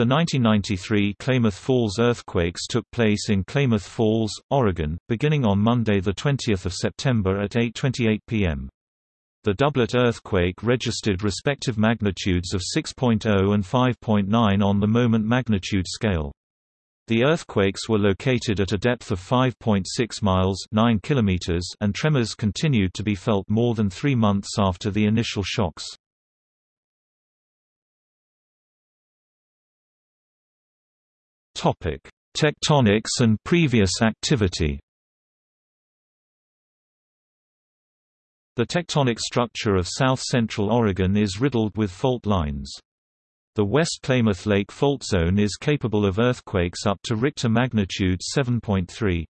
The 1993 Klamath Falls earthquakes took place in Klamath Falls, Oregon, beginning on Monday 20 September at 8.28 p.m. The doublet earthquake registered respective magnitudes of 6.0 and 5.9 on the moment magnitude scale. The earthquakes were located at a depth of 5.6 miles 9 kilometers and tremors continued to be felt more than three months after the initial shocks. Topic: Tectonics and previous activity. The tectonic structure of south-central Oregon is riddled with fault lines. The West Klamath Lake fault zone is capable of earthquakes up to Richter magnitude 7.3.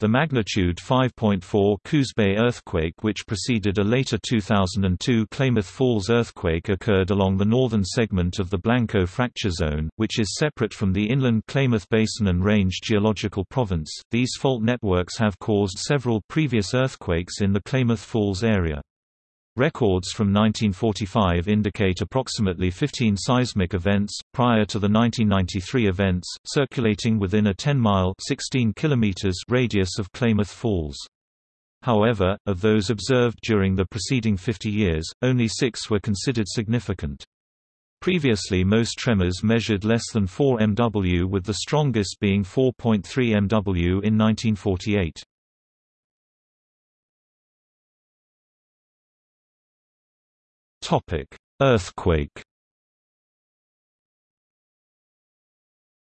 The magnitude 5.4 Coos Bay earthquake which preceded a later 2002 Klamath Falls earthquake occurred along the northern segment of the Blanco fracture zone, which is separate from the inland Klamath Basin and Range geological province. These fault networks have caused several previous earthquakes in the Klamath Falls area. Records from 1945 indicate approximately 15 seismic events, prior to the 1993 events, circulating within a 10-mile radius of Klamath Falls. However, of those observed during the preceding 50 years, only six were considered significant. Previously most tremors measured less than 4 MW with the strongest being 4.3 MW in 1948. Topic: Earthquake.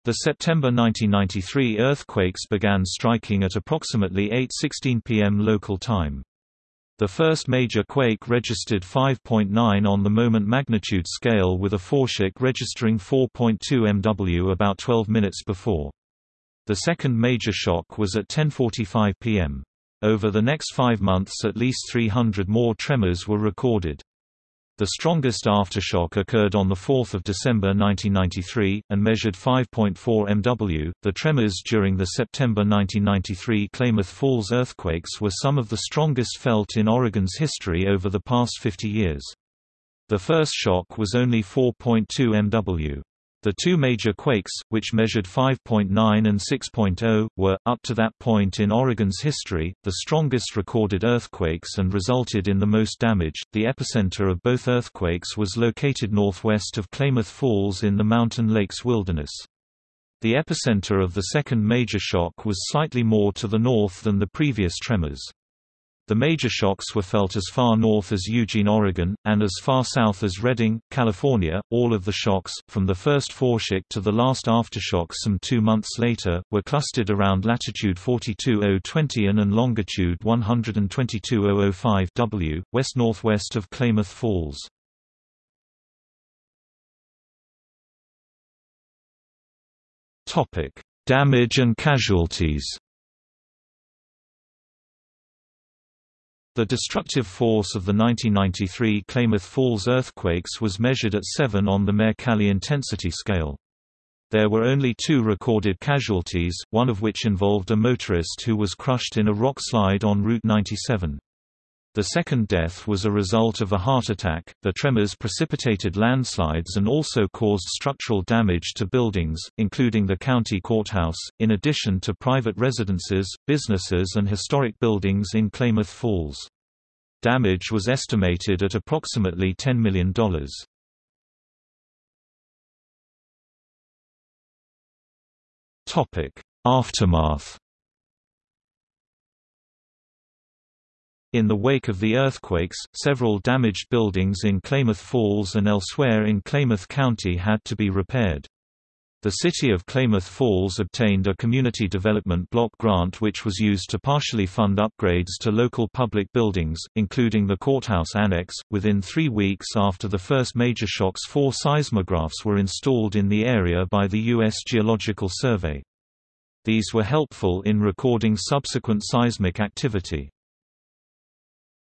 The September 1993 earthquakes began striking at approximately 8:16 p.m. local time. The first major quake registered 5.9 on the moment magnitude scale with a foreshock registering 4.2 MW about 12 minutes before. The second major shock was at 10:45 p.m. Over the next 5 months at least 300 more tremors were recorded. The strongest aftershock occurred on 4 December 1993, and measured 5.4 MW. The tremors during the September 1993 Klamath Falls earthquakes were some of the strongest felt in Oregon's history over the past 50 years. The first shock was only 4.2 MW. The two major quakes, which measured 5.9 and 6.0, were, up to that point in Oregon's history, the strongest recorded earthquakes and resulted in the most damage. The epicenter of both earthquakes was located northwest of Klamath Falls in the Mountain Lakes Wilderness. The epicenter of the second major shock was slightly more to the north than the previous tremors. The major shocks were felt as far north as Eugene, Oregon, and as far south as Redding, California. All of the shocks, from the first foreshock to the last aftershock some two months later, were clustered around latitude 42020 and longitude 122.005 W, west-northwest of Klamath Falls. Damage and casualties The destructive force of the 1993 Klamath Falls earthquakes was measured at 7 on the Mercalli intensity scale. There were only two recorded casualties, one of which involved a motorist who was crushed in a rock slide on Route 97. The second death was a result of a heart attack. The tremors precipitated landslides and also caused structural damage to buildings, including the county courthouse, in addition to private residences, businesses, and historic buildings in Klamath Falls. Damage was estimated at approximately $10 million. Aftermath In the wake of the earthquakes, several damaged buildings in Klamath Falls and elsewhere in Klamath County had to be repaired. The city of Klamath Falls obtained a community development block grant which was used to partially fund upgrades to local public buildings, including the courthouse annex. Within three weeks after the first major shocks, four seismographs were installed in the area by the U.S. Geological Survey. These were helpful in recording subsequent seismic activity.